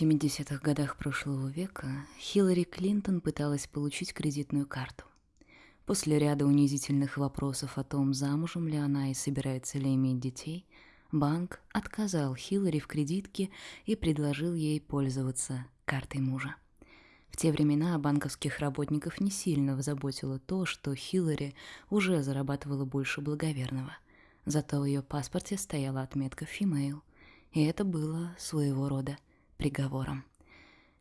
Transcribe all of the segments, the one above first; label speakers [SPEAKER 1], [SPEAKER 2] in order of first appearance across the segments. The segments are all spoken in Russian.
[SPEAKER 1] В 70-х годах прошлого века Хиллари Клинтон пыталась получить кредитную карту. После ряда унизительных вопросов о том, замужем ли она и собирается ли иметь детей, банк отказал Хиллари в кредитке и предложил ей пользоваться картой мужа. В те времена банковских работников не сильно заботило то, что Хиллари уже зарабатывала больше благоверного. Зато в ее паспорте стояла отметка «Female», и это было своего рода приговором.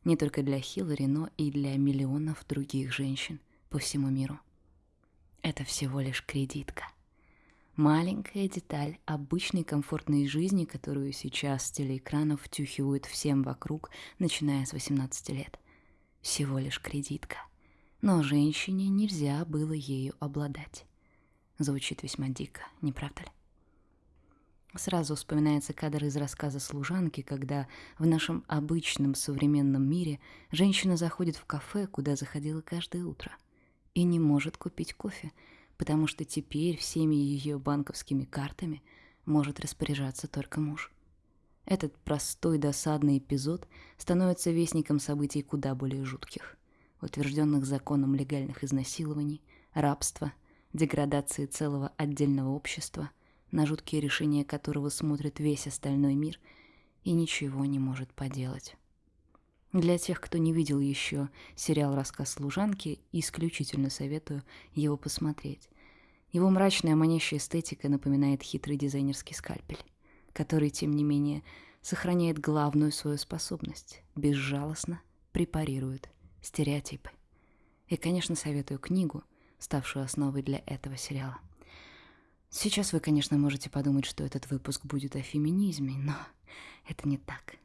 [SPEAKER 1] Не только для Хиллари, но и для миллионов других женщин по всему миру. Это всего лишь кредитка. Маленькая деталь обычной комфортной жизни, которую сейчас с телеэкранов втюхивают всем вокруг, начиная с 18 лет. Всего лишь кредитка. Но женщине нельзя было ею обладать. Звучит весьма дико, не правда ли? Сразу вспоминается кадр из рассказа служанки, когда в нашем обычном современном мире женщина заходит в кафе, куда заходила каждое утро, и не может купить кофе, потому что теперь всеми ее банковскими картами может распоряжаться только муж. Этот простой досадный эпизод становится вестником событий куда более жутких, утвержденных законом легальных изнасилований, рабства, деградации целого отдельного общества – на жуткие решения которого смотрит весь остальной мир и ничего не может поделать. Для тех, кто не видел еще сериал «Рассказ служанки», исключительно советую его посмотреть. Его мрачная манящая эстетика напоминает хитрый дизайнерский скальпель, который, тем не менее, сохраняет главную свою способность – безжалостно препарирует стереотипы. И, конечно, советую книгу, ставшую основой для этого сериала. Сейчас вы, конечно, можете подумать, что этот выпуск будет о феминизме, но это не так.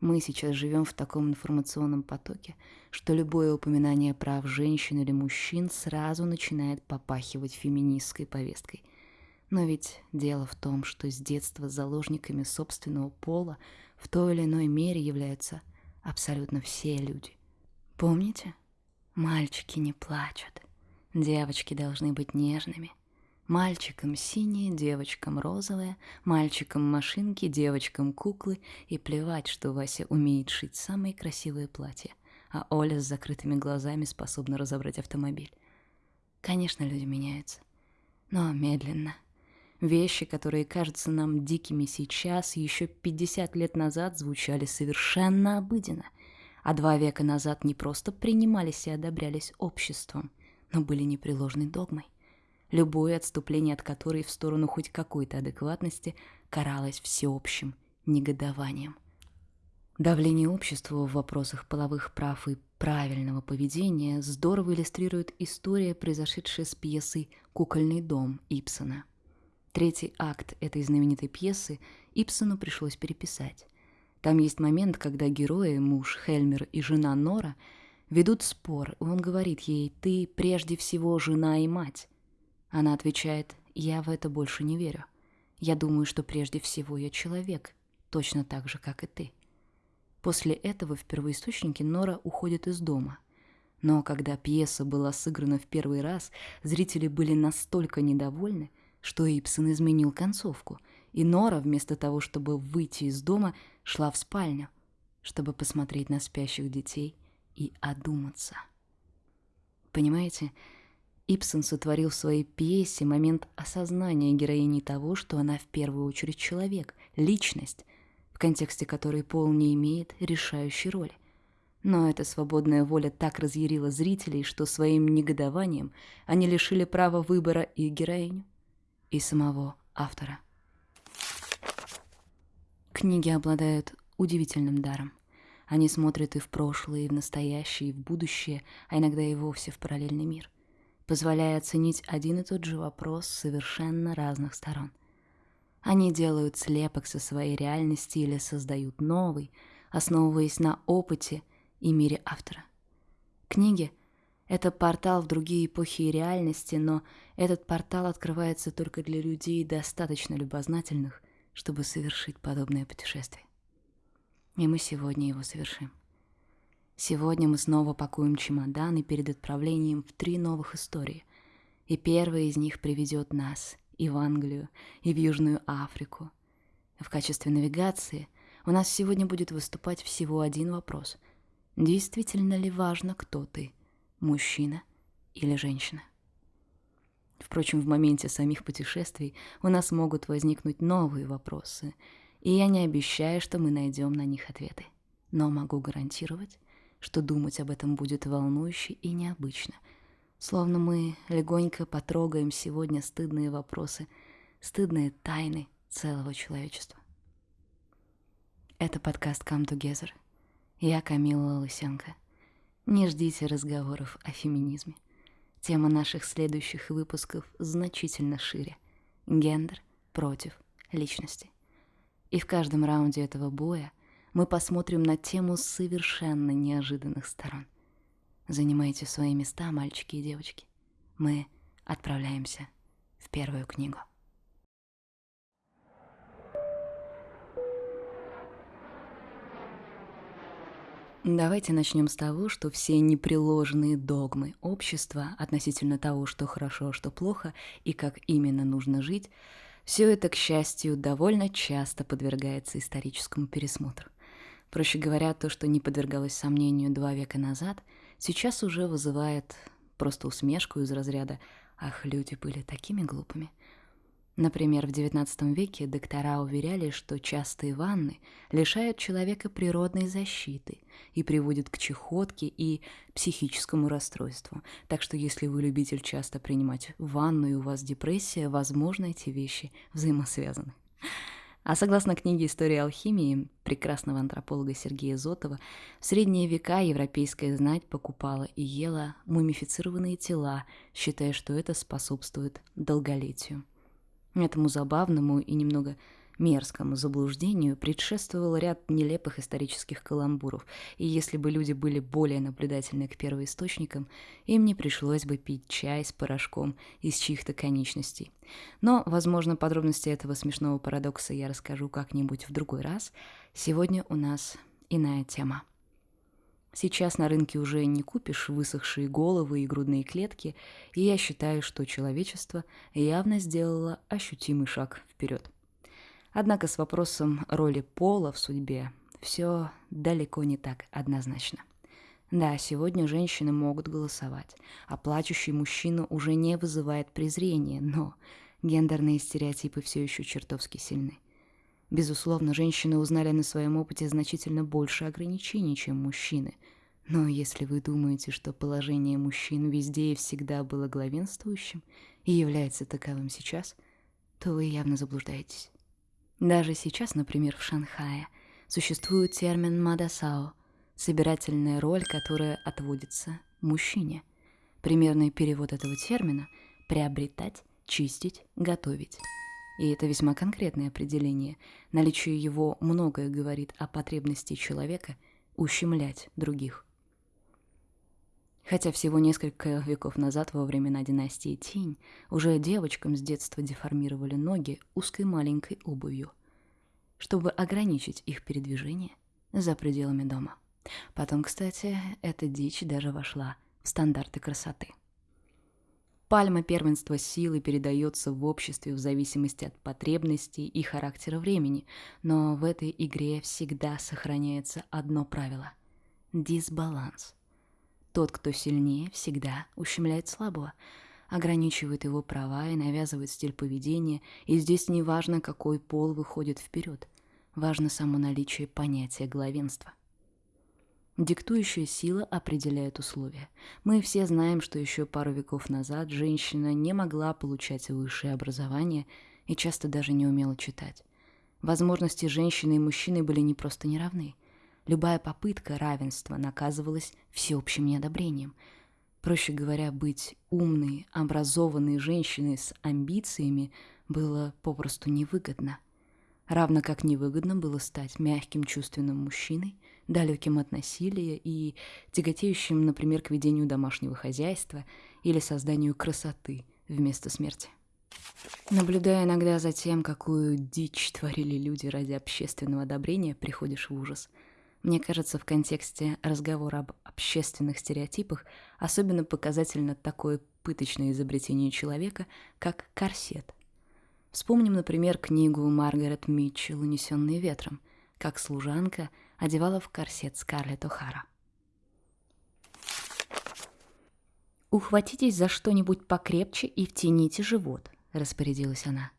[SPEAKER 1] Мы сейчас живем в таком информационном потоке, что любое упоминание прав женщин или мужчин сразу начинает попахивать феминистской повесткой. Но ведь дело в том, что с детства заложниками собственного пола в той или иной мере являются абсолютно все люди. Помните? Мальчики не плачут. Девочки должны быть нежными – Мальчикам синие, девочкам розовые, мальчикам машинки, девочкам куклы, и плевать, что Вася умеет шить самые красивые платья, а Оля с закрытыми глазами способна разобрать автомобиль. Конечно, люди меняются, но медленно. Вещи, которые кажутся нам дикими сейчас, еще 50 лет назад звучали совершенно обыденно, а два века назад не просто принимались и одобрялись обществом, но были непреложной догмой любое отступление от которой в сторону хоть какой-то адекватности каралось всеобщим негодованием. Давление общества в вопросах половых прав и правильного поведения здорово иллюстрирует история, произошедшая с пьесой «Кукольный дом» Ипсона. Третий акт этой знаменитой пьесы Ипсону пришлось переписать. Там есть момент, когда герои, муж Хельмер и жена Нора, ведут спор, и он говорит ей «ты прежде всего жена и мать». Она отвечает, я в это больше не верю. Я думаю, что прежде всего я человек, точно так же, как и ты. После этого в первоисточнике Нора уходит из дома. Но когда пьеса была сыграна в первый раз, зрители были настолько недовольны, что Ипсон изменил концовку, и Нора, вместо того, чтобы выйти из дома, шла в спальню, чтобы посмотреть на спящих детей и одуматься. Понимаете, Ипсон сотворил в своей пьесе момент осознания героини того, что она в первую очередь человек, личность, в контексте которой пол не имеет решающей роли. Но эта свободная воля так разъярила зрителей, что своим негодованием они лишили права выбора и героиню, и самого автора. Книги обладают удивительным даром. Они смотрят и в прошлое, и в настоящее, и в будущее, а иногда и вовсе в параллельный мир позволяя оценить один и тот же вопрос с совершенно разных сторон. Они делают слепок со своей реальности или создают новый, основываясь на опыте и мире автора. Книги — это портал в другие эпохи и реальности, но этот портал открывается только для людей, достаточно любознательных, чтобы совершить подобное путешествие. И мы сегодня его совершим. Сегодня мы снова пакуем чемоданы перед отправлением в три новых истории. И первая из них приведет нас и в Англию, и в Южную Африку. В качестве навигации у нас сегодня будет выступать всего один вопрос. Действительно ли важно, кто ты, мужчина или женщина? Впрочем, в моменте самих путешествий у нас могут возникнуть новые вопросы, и я не обещаю, что мы найдем на них ответы. Но могу гарантировать, что думать об этом будет волнующе и необычно, словно мы легонько потрогаем сегодня стыдные вопросы, стыдные тайны целого человечества. Это подкаст Come Together. Я Камила Лысенко. Не ждите разговоров о феминизме. Тема наших следующих выпусков значительно шире. Гендер против личности. И в каждом раунде этого боя мы посмотрим на тему совершенно неожиданных сторон. Занимайте свои места, мальчики и девочки. Мы отправляемся в первую книгу. Давайте начнем с того, что все непреложные догмы общества относительно того, что хорошо, а что плохо и как именно нужно жить, все это, к счастью, довольно часто подвергается историческому пересмотру. Проще говоря, то, что не подвергалось сомнению два века назад, сейчас уже вызывает просто усмешку из разряда «Ах, люди были такими глупыми». Например, в XIX веке доктора уверяли, что частые ванны лишают человека природной защиты и приводят к чехотке и психическому расстройству. Так что если вы любитель часто принимать ванну и у вас депрессия, возможно, эти вещи взаимосвязаны. А согласно книге «История алхимии» прекрасного антрополога Сергея Зотова, в средние века европейская знать покупала и ела мумифицированные тела, считая, что это способствует долголетию. Этому забавному и немного мерзкому заблуждению предшествовал ряд нелепых исторических каламбуров, и если бы люди были более наблюдательны к первоисточникам, им не пришлось бы пить чай с порошком из чьих-то конечностей. Но, возможно, подробности этого смешного парадокса я расскажу как-нибудь в другой раз. Сегодня у нас иная тема. Сейчас на рынке уже не купишь высохшие головы и грудные клетки, и я считаю, что человечество явно сделало ощутимый шаг вперед. Однако с вопросом роли пола в судьбе все далеко не так однозначно. Да, сегодня женщины могут голосовать, а плачущий мужчина уже не вызывает презрения, но гендерные стереотипы все еще чертовски сильны. Безусловно, женщины узнали на своем опыте значительно больше ограничений, чем мужчины. Но если вы думаете, что положение мужчин везде и всегда было главенствующим и является таковым сейчас, то вы явно заблуждаетесь. Даже сейчас, например, в Шанхае существует термин «мадасао» — собирательная роль, которая отводится мужчине. Примерный перевод этого термина — приобретать, чистить, готовить. И это весьма конкретное определение. Наличие его многое говорит о потребности человека ущемлять других. Хотя всего несколько веков назад, во времена династии Тинь, уже девочкам с детства деформировали ноги узкой маленькой обувью, чтобы ограничить их передвижение за пределами дома. Потом, кстати, эта дичь даже вошла в стандарты красоты. Пальма первенства силы передается в обществе в зависимости от потребностей и характера времени, но в этой игре всегда сохраняется одно правило – дисбаланс. Тот, кто сильнее, всегда ущемляет слабого, ограничивает его права и навязывает стиль поведения, и здесь не важно, какой пол выходит вперед, важно само наличие понятия главенства – Диктующая сила определяет условия. Мы все знаем, что еще пару веков назад женщина не могла получать высшее образование и часто даже не умела читать. Возможности женщины и мужчины были не просто неравны. Любая попытка равенства наказывалась всеобщим неодобрением. Проще говоря, быть умной, образованной женщиной с амбициями было попросту невыгодно. Равно как невыгодно было стать мягким чувственным мужчиной – далеким от насилия и тяготеющим, например, к ведению домашнего хозяйства или созданию красоты вместо смерти. Наблюдая иногда за тем, какую дичь творили люди ради общественного одобрения, приходишь в ужас. Мне кажется, в контексте разговора об общественных стереотипах особенно показательно такое пыточное изобретение человека, как корсет. Вспомним, например, книгу Маргарет Митчелл «Унесенные ветром», как служанка одевала в корсет Скарлетт О'Хара. «Ухватитесь за что-нибудь покрепче и втяните живот», — распорядилась она.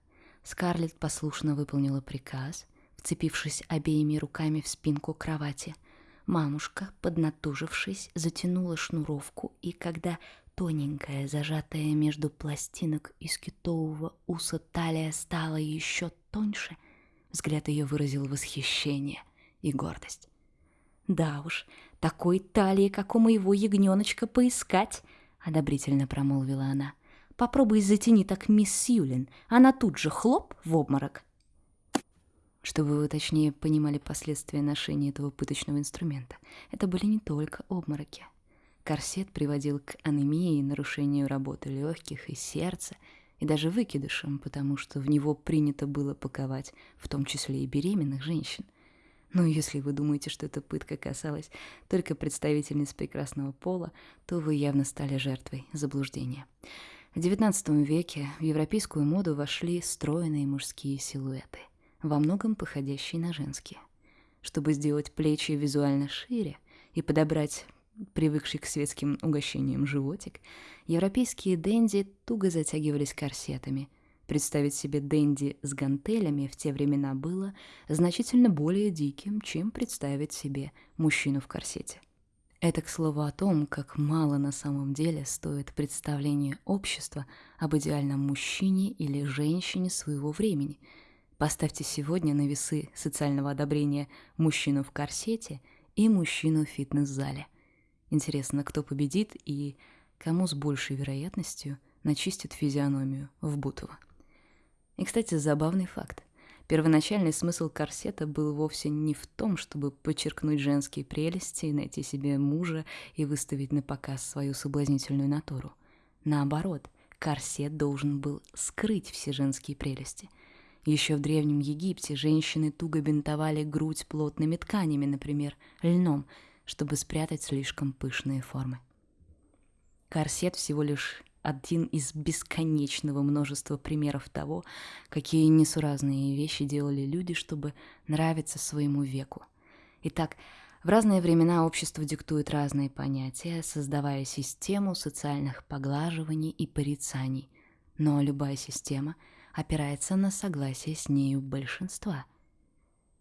[SPEAKER 1] Скарлетт послушно выполнила приказ, вцепившись обеими руками в спинку кровати. Мамушка, поднатужившись, затянула шнуровку, и когда тоненькая, зажатая между пластинок из китового уса талия стала еще тоньше, взгляд ее выразил восхищение и гордость. «Да уж, такой талии, как у моего ягненочка, поискать!» одобрительно промолвила она. Попробуй затяни так мисс Сьюлин, она тут же хлоп в обморок. Чтобы вы точнее понимали последствия ношения этого пыточного инструмента, это были не только обмороки. Корсет приводил к анемии, нарушению работы легких и сердца, и даже выкидышам, потому что в него принято было паковать, в том числе и беременных женщин. Но если вы думаете, что эта пытка касалась только представительниц прекрасного пола, то вы явно стали жертвой заблуждения. В XIX веке в европейскую моду вошли стройные мужские силуэты, во многом походящие на женские. Чтобы сделать плечи визуально шире и подобрать привыкший к светским угощениям животик, европейские денди туго затягивались корсетами – Представить себе Дэнди с гантелями в те времена было значительно более диким, чем представить себе мужчину в корсете. Это, к слову, о том, как мало на самом деле стоит представление общества об идеальном мужчине или женщине своего времени. Поставьте сегодня на весы социального одобрения мужчину в корсете и мужчину в фитнес-зале. Интересно, кто победит и кому с большей вероятностью начистит физиономию в Бутово. И, кстати, забавный факт. Первоначальный смысл корсета был вовсе не в том, чтобы подчеркнуть женские прелести, найти себе мужа и выставить на показ свою соблазнительную натуру. Наоборот, корсет должен был скрыть все женские прелести. Еще в Древнем Египте женщины туго бинтовали грудь плотными тканями, например, льном, чтобы спрятать слишком пышные формы. Корсет всего лишь один из бесконечного множества примеров того, какие несуразные вещи делали люди, чтобы нравиться своему веку. Итак, в разные времена общество диктует разные понятия, создавая систему социальных поглаживаний и порицаний. Но любая система опирается на согласие с нею большинства.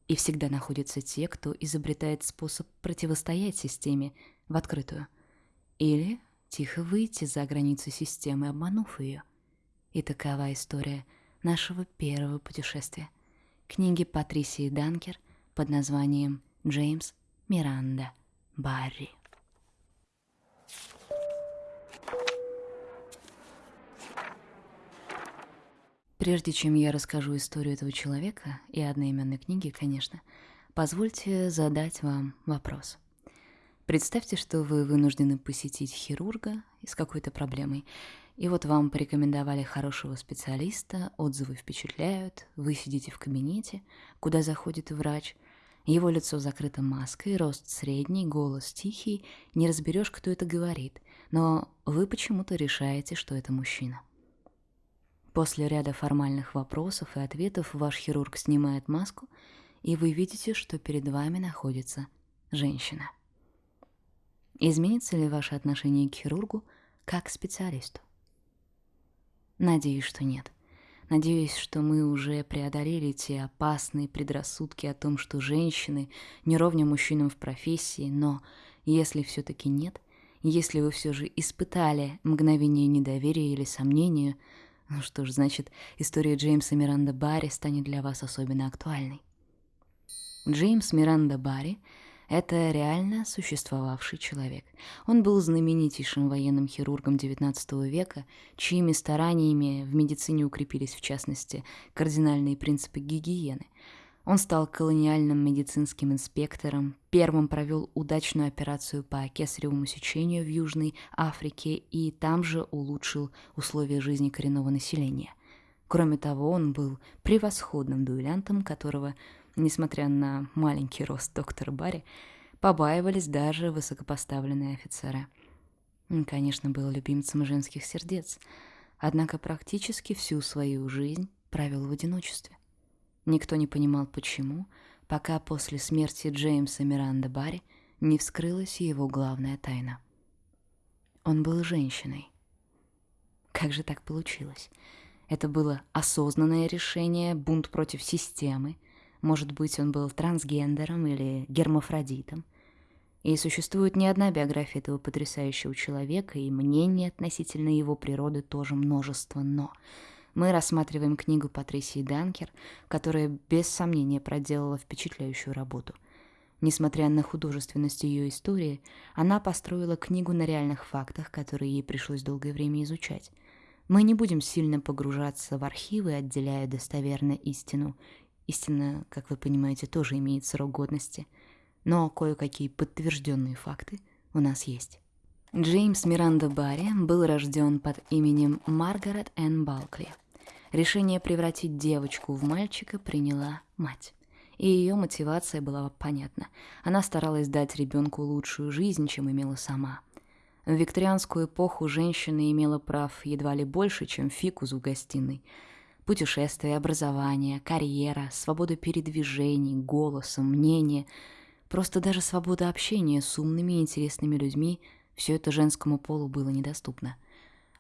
[SPEAKER 1] И всегда находятся те, кто изобретает способ противостоять системе в открытую. Или тихо выйти за границы системы, обманув ее. И такова история нашего первого путешествия. Книги Патрисии Данкер под названием «Джеймс Миранда Барри». Прежде чем я расскажу историю этого человека и одноименной книги, конечно, позвольте задать вам вопрос – Представьте, что вы вынуждены посетить хирурга с какой-то проблемой, и вот вам порекомендовали хорошего специалиста, отзывы впечатляют, вы сидите в кабинете, куда заходит врач, его лицо закрыто маской, рост средний, голос тихий, не разберешь, кто это говорит, но вы почему-то решаете, что это мужчина. После ряда формальных вопросов и ответов ваш хирург снимает маску, и вы видите, что перед вами находится женщина. Изменится ли ваше отношение к хирургу как к специалисту? Надеюсь, что нет. Надеюсь, что мы уже преодолели те опасные предрассудки о том, что женщины не мужчинам в профессии, но если все-таки нет, если вы все же испытали мгновение недоверия или сомнения, ну что ж, значит, история Джеймса Миранда Барри станет для вас особенно актуальной. Джеймс Миранда Барри это реально существовавший человек. Он был знаменитейшим военным хирургом XIX века, чьими стараниями в медицине укрепились, в частности, кардинальные принципы гигиены. Он стал колониальным медицинским инспектором, первым провел удачную операцию по кесаревому сечению в Южной Африке и там же улучшил условия жизни коренного населения. Кроме того, он был превосходным дуэлянтом, которого несмотря на маленький рост доктора Барри, побаивались даже высокопоставленные офицеры. Он, конечно, был любимцем женских сердец, однако практически всю свою жизнь провел в одиночестве. Никто не понимал, почему, пока после смерти Джеймса Миранда Барри не вскрылась его главная тайна. Он был женщиной. Как же так получилось? Это было осознанное решение, бунт против системы. Может быть, он был трансгендером или гермафродитом. И существует не одна биография этого потрясающего человека, и мнений относительно его природы тоже множество «но». Мы рассматриваем книгу Патрисии Данкер, которая без сомнения проделала впечатляющую работу. Несмотря на художественность ее истории, она построила книгу на реальных фактах, которые ей пришлось долгое время изучать. Мы не будем сильно погружаться в архивы, отделяя достоверно истину. Истина, как вы понимаете, тоже имеет срок годности. Но кое-какие подтвержденные факты у нас есть. Джеймс Миранда Барри был рожден под именем Маргарет Энн Балкли. Решение превратить девочку в мальчика приняла мать. И ее мотивация была понятна. Она старалась дать ребенку лучшую жизнь, чем имела сама. В викторианскую эпоху женщина имела прав едва ли больше, чем фикус в гостиной. Путешествия, образование, карьера, свобода передвижений, голоса, мнения, просто даже свобода общения с умными и интересными людьми – все это женскому полу было недоступно.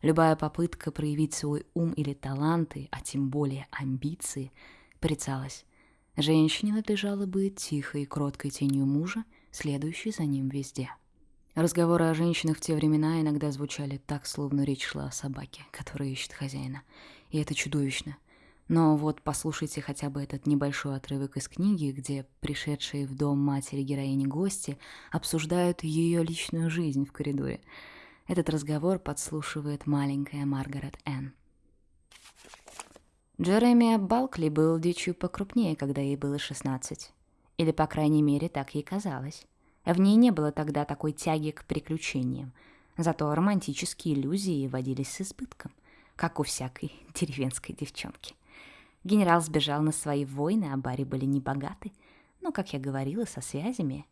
[SPEAKER 1] Любая попытка проявить свой ум или таланты, а тем более амбиции, порицалась. Женщине надлежало быть тихой и кроткой тенью мужа, следующей за ним везде. Разговоры о женщинах в те времена иногда звучали так, словно речь шла о собаке, которая ищет хозяина. И это чудовищно. Но вот послушайте хотя бы этот небольшой отрывок из книги, где пришедшие в дом матери героини гости обсуждают ее личную жизнь в коридоре. Этот разговор подслушивает маленькая Маргарет Энн. Джеремия Балкли был дичью покрупнее, когда ей было 16. Или, по крайней мере, так ей казалось. В ней не было тогда такой тяги к приключениям. Зато романтические иллюзии водились с избытком, как у всякой деревенской девчонки. Генерал сбежал на свои войны, а Барри были небогаты. Но, как я говорила, со связями.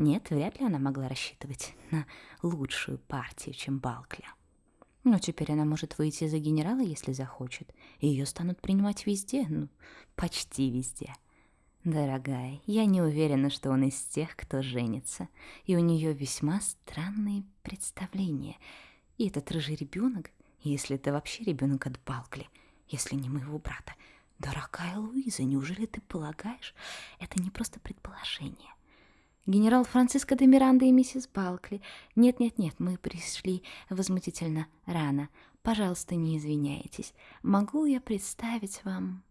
[SPEAKER 1] Нет, вряд ли она могла рассчитывать на лучшую партию, чем Балкли. Но теперь она может выйти за генерала, если захочет, ее станут принимать везде, ну, почти везде. — Дорогая, я не уверена, что он из тех, кто женится, и у нее весьма странные представления. И этот рыжий ребенок, если это вообще ребенок от Балкли, если не моего брата. Дорогая Луиза, неужели ты полагаешь, это не просто предположение? Генерал Франциско де Миранда и миссис Балкли. Нет-нет-нет, мы пришли возмутительно рано. Пожалуйста, не извиняйтесь. Могу я представить вам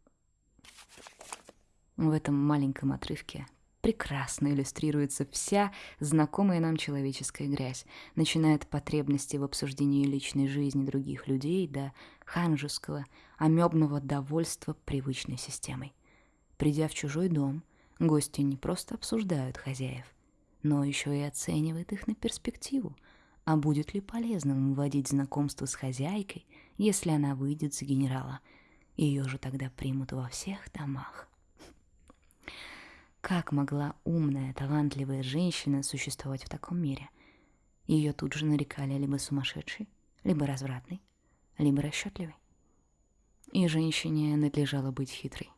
[SPEAKER 1] в этом маленьком отрывке прекрасно иллюстрируется вся знакомая нам человеческая грязь, начиная от потребности в обсуждении личной жизни других людей до ханжеского, амебного довольства привычной системой. Придя в чужой дом, гости не просто обсуждают хозяев, но еще и оценивают их на перспективу, а будет ли полезным вводить знакомство с хозяйкой, если она выйдет за генерала. Ее же тогда примут во всех домах. Как могла умная, талантливая женщина существовать в таком мире? Ее тут же нарекали либо сумасшедшей, либо развратной, либо расчетливой. И женщине надлежало быть хитрой.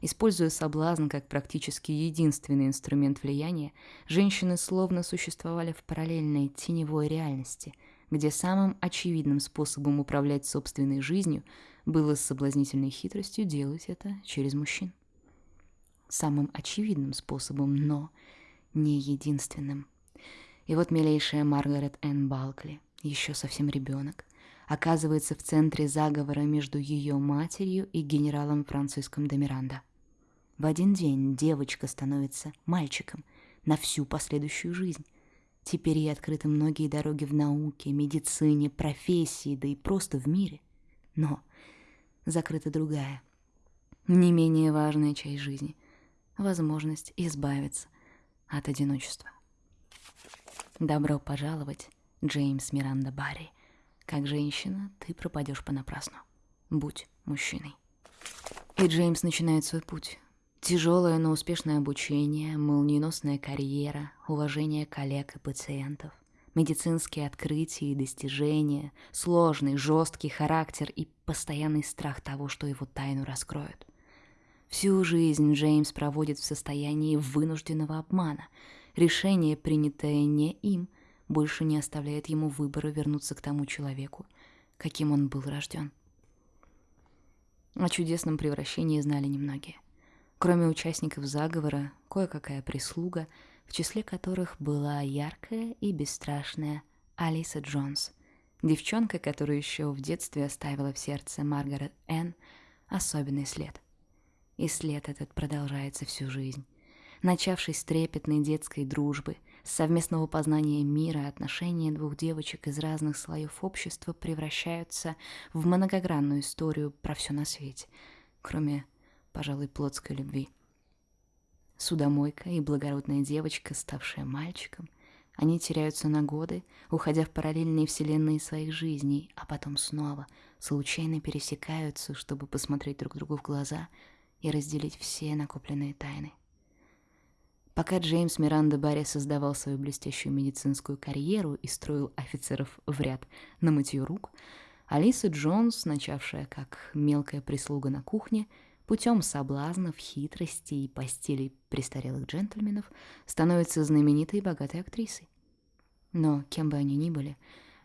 [SPEAKER 1] Используя соблазн как практически единственный инструмент влияния, женщины словно существовали в параллельной теневой реальности, где самым очевидным способом управлять собственной жизнью было с соблазнительной хитростью делать это через мужчин самым очевидным способом, но не единственным. И вот милейшая Маргарет Энн Балкли, еще совсем ребенок, оказывается в центре заговора между ее матерью и генералом Франциском де. В один день девочка становится мальчиком на всю последующую жизнь. Теперь ей открыты многие дороги в науке, медицине, профессии, да и просто в мире. Но закрыта другая, не менее важная часть жизни — возможность избавиться от одиночества. Добро пожаловать, Джеймс Миранда Барри. Как женщина ты пропадешь понапрасну. Будь мужчиной. И Джеймс начинает свой путь. Тяжелое, но успешное обучение, молниеносная карьера, уважение коллег и пациентов, медицинские открытия и достижения, сложный, жесткий характер и постоянный страх того, что его тайну раскроют. Всю жизнь Джеймс проводит в состоянии вынужденного обмана. Решение, принятое не им, больше не оставляет ему выбора вернуться к тому человеку, каким он был рожден. О чудесном превращении знали немногие. Кроме участников заговора, кое-какая прислуга, в числе которых была яркая и бесстрашная Алиса Джонс, девчонка, которая еще в детстве оставила в сердце Маргарет Энн особенный след — и след этот продолжается всю жизнь. Начавшись с трепетной детской дружбы, с совместного познания мира, отношения двух девочек из разных слоев общества превращаются в многогранную историю про все на свете, кроме, пожалуй, плотской любви. Судомойка и благородная девочка, ставшая мальчиком, они теряются на годы, уходя в параллельные вселенные своих жизней, а потом снова случайно пересекаются, чтобы посмотреть друг другу в глаза — и разделить все накопленные тайны. Пока Джеймс Миранда Барри создавал свою блестящую медицинскую карьеру и строил офицеров в ряд на мытье рук, Алиса Джонс, начавшая как мелкая прислуга на кухне, путем соблазнов, хитрости и постелей престарелых джентльменов становится знаменитой и богатой актрисой. Но кем бы они ни были,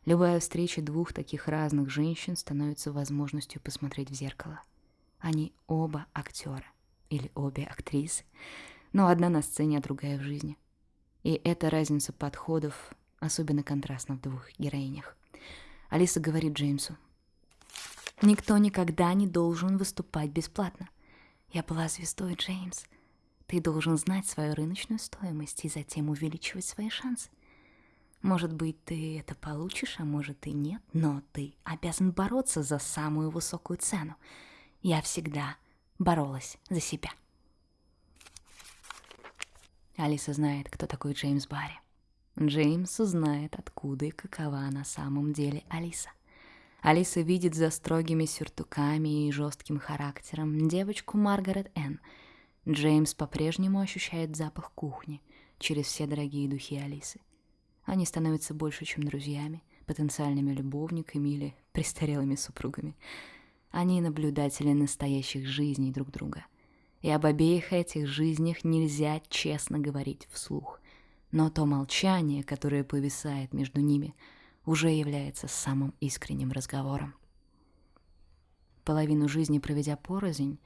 [SPEAKER 1] любая встреча двух таких разных женщин становится возможностью посмотреть в зеркало — они оба актера или обе актрисы, но одна на сцене, а другая в жизни. И эта разница подходов особенно контрастна в двух героинях. Алиса говорит Джеймсу, «Никто никогда не должен выступать бесплатно. Я была звездой, Джеймс. Ты должен знать свою рыночную стоимость и затем увеличивать свои шансы. Может быть, ты это получишь, а может и нет, но ты обязан бороться за самую высокую цену — я всегда боролась за себя. Алиса знает, кто такой Джеймс Барри. Джеймс знает, откуда и какова на самом деле Алиса. Алиса видит за строгими сюртуками и жестким характером девочку Маргарет Энн. Джеймс по-прежнему ощущает запах кухни через все дорогие духи Алисы. Они становятся больше, чем друзьями, потенциальными любовниками или престарелыми супругами. Они наблюдатели настоящих жизней друг друга. И об обеих этих жизнях нельзя честно говорить вслух. Но то молчание, которое повисает между ними, уже является самым искренним разговором. Половину жизни проведя порознь,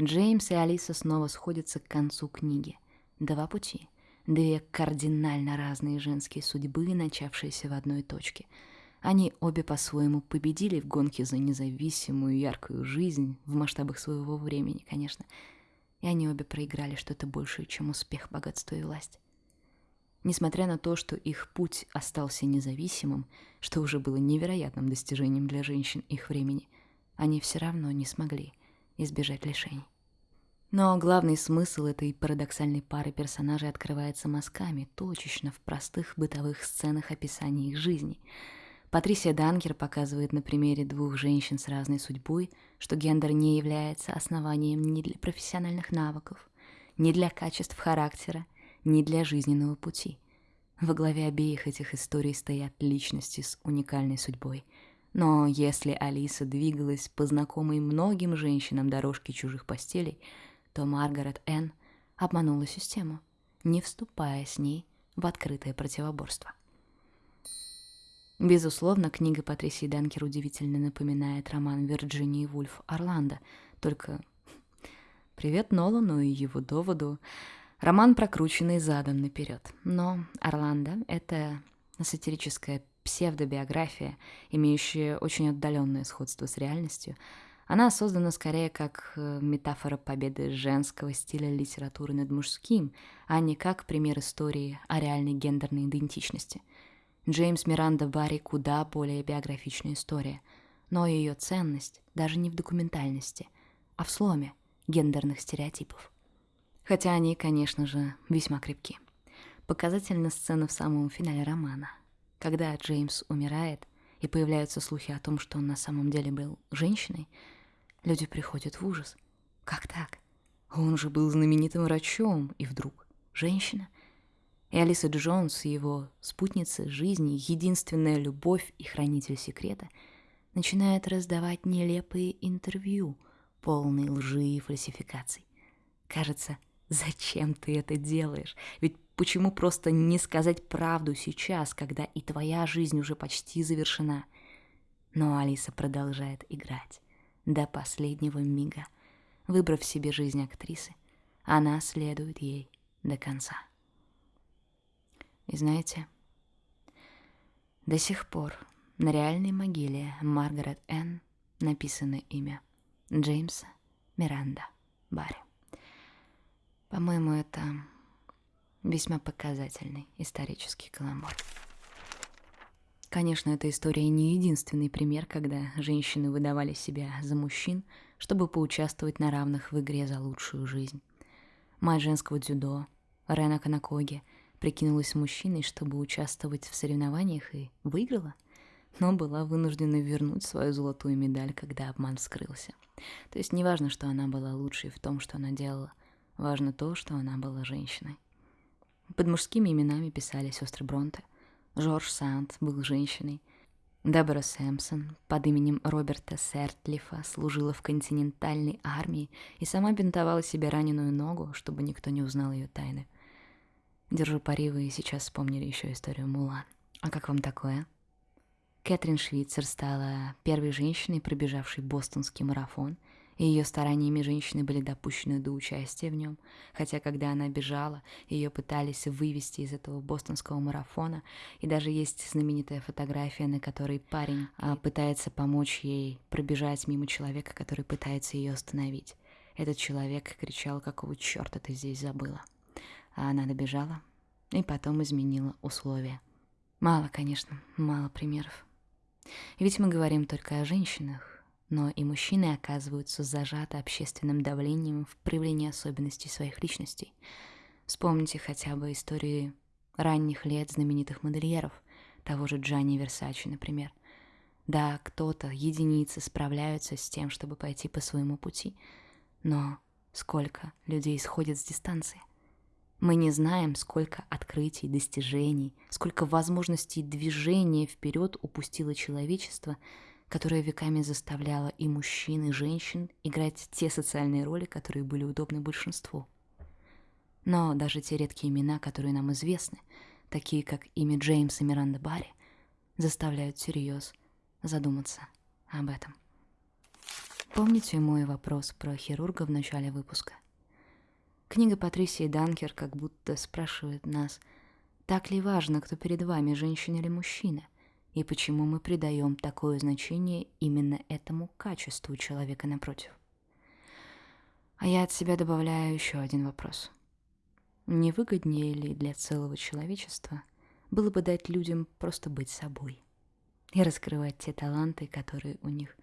[SPEAKER 1] Джеймс и Алиса снова сходятся к концу книги. Два пути, две кардинально разные женские судьбы, начавшиеся в одной точке — они обе по-своему победили в гонке за независимую яркую жизнь в масштабах своего времени, конечно. И они обе проиграли что-то большее, чем успех, богатство и власть. Несмотря на то, что их путь остался независимым, что уже было невероятным достижением для женщин их времени, они все равно не смогли избежать лишений. Но главный смысл этой парадоксальной пары персонажей открывается мазками, точечно в простых бытовых сценах описания их жизни — Патрисия Данкер показывает на примере двух женщин с разной судьбой, что гендер не является основанием ни для профессиональных навыков, ни для качеств характера, ни для жизненного пути. Во главе обеих этих историй стоят личности с уникальной судьбой. Но если Алиса двигалась по знакомой многим женщинам дорожке чужих постелей, то Маргарет Энн обманула систему, не вступая с ней в открытое противоборство. Безусловно, книга Патрисии Данкер удивительно напоминает роман Вирджинии Вульф «Орландо», только привет Нолану и его доводу. Роман прокрученный задом наперед. Но «Орландо» — это сатирическая псевдобиография, имеющая очень отдаленное сходство с реальностью. Она создана скорее как э, метафора победы женского стиля литературы над мужским, а не как пример истории о реальной гендерной идентичности — Джеймс Миранда Барри куда более биографичная история, но ее ценность даже не в документальности, а в сломе гендерных стереотипов. Хотя они, конечно же, весьма крепки. Показательна сцена в самом финале романа, когда Джеймс умирает и появляются слухи о том, что он на самом деле был женщиной, люди приходят в ужас. Как так? Он же был знаменитым врачом, и вдруг женщина — и Алиса Джонс, его спутница жизни, единственная любовь и хранитель секрета, начинает раздавать нелепые интервью, полные лжи и фальсификаций. Кажется, зачем ты это делаешь? Ведь почему просто не сказать правду сейчас, когда и твоя жизнь уже почти завершена? Но Алиса продолжает играть до последнего мига. Выбрав себе жизнь актрисы, она следует ей до конца. И знаете, до сих пор на реальной могиле Маргарет Энн написано имя Джеймса Миранда Барри. По-моему, это весьма показательный исторический каламбур. Конечно, эта история не единственный пример, когда женщины выдавали себя за мужчин, чтобы поучаствовать на равных в игре за лучшую жизнь. Мать женского дзюдо, Рена Канакоги, прикинулась мужчиной, чтобы участвовать в соревнованиях и выиграла, но была вынуждена вернуть свою золотую медаль, когда обман вскрылся. То есть не важно, что она была лучшей в том, что она делала, важно то, что она была женщиной. Под мужскими именами писали сестры Бронте. Жорж Санд был женщиной. Дебора Сэмпсон под именем Роберта Сертлифа служила в континентальной армии и сама бинтовала себе раненую ногу, чтобы никто не узнал ее тайны. Держу пари, вы сейчас вспомнили еще историю Мулан. А как вам такое? Кэтрин Швейцер стала первой женщиной, пробежавшей бостонский марафон, ее стараниями женщины были допущены до участия в нем, хотя когда она бежала, ее пытались вывести из этого бостонского марафона, и даже есть знаменитая фотография, на которой парень а, пытается помочь ей пробежать мимо человека, который пытается ее остановить. Этот человек кричал, какого черта ты здесь забыла? а она добежала и потом изменила условия. Мало, конечно, мало примеров. Ведь мы говорим только о женщинах, но и мужчины оказываются зажаты общественным давлением в проявлении особенностей своих личностей. Вспомните хотя бы истории ранних лет знаменитых модельеров, того же Джанни Версачи, например. Да, кто-то, единицы справляются с тем, чтобы пойти по своему пути, но сколько людей сходят с дистанции? Мы не знаем, сколько открытий, достижений, сколько возможностей движения вперед упустило человечество, которое веками заставляло и мужчин, и женщин играть те социальные роли, которые были удобны большинству. Но даже те редкие имена, которые нам известны, такие как имя Джеймса Миранда Барри, заставляют всерьез задуматься об этом. Помните мой вопрос про хирурга в начале выпуска? Книга Патрисии Данкер как будто спрашивает нас, так ли важно, кто перед вами, женщина или мужчина, и почему мы придаем такое значение именно этому качеству человека напротив. А я от себя добавляю еще один вопрос. Не выгоднее ли для целого человечества было бы дать людям просто быть собой и раскрывать те таланты, которые у них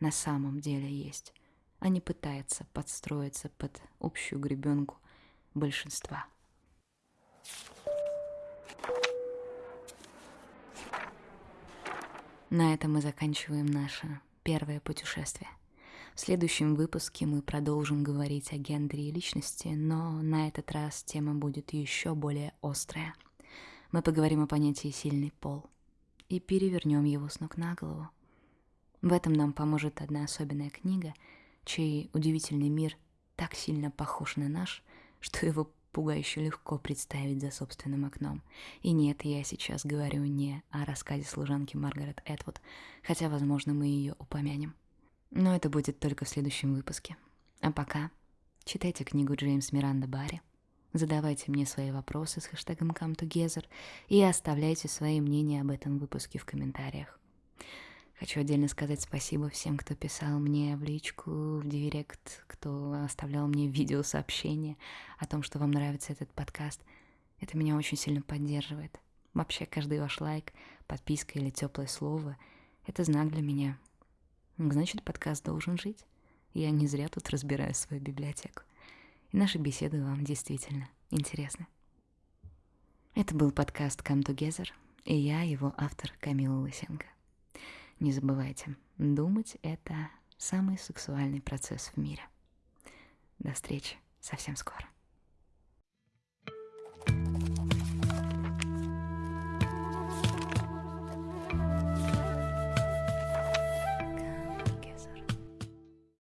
[SPEAKER 1] на самом деле есть, а не пытается подстроиться под общую гребенку большинства. На этом мы заканчиваем наше первое путешествие. В следующем выпуске мы продолжим говорить о гендере и личности, но на этот раз тема будет еще более острая. Мы поговорим о понятии «сильный пол» и перевернем его с ног на голову. В этом нам поможет одна особенная книга — чей удивительный мир так сильно похож на наш, что его пугающе легко представить за собственным окном. И нет, я сейчас говорю не о рассказе служанки Маргарет Этвуд, хотя, возможно, мы ее упомянем. Но это будет только в следующем выпуске. А пока читайте книгу Джеймс Миранда Барри, задавайте мне свои вопросы с хэштегом ComeTogether и оставляйте свои мнения об этом выпуске в комментариях. Хочу отдельно сказать спасибо всем, кто писал мне в личку, в директ, кто оставлял мне видеосообщения о том, что вам нравится этот подкаст. Это меня очень сильно поддерживает. Вообще, каждый ваш лайк, подписка или теплое слово — это знак для меня. Значит, подкаст должен жить. Я не зря тут разбираю свою библиотеку. И наши беседы вам действительно интересны. Это был подкаст Come Together, и я, его автор Камила Лысенко. Не забывайте, думать — это самый сексуальный процесс в мире. До встречи совсем скоро.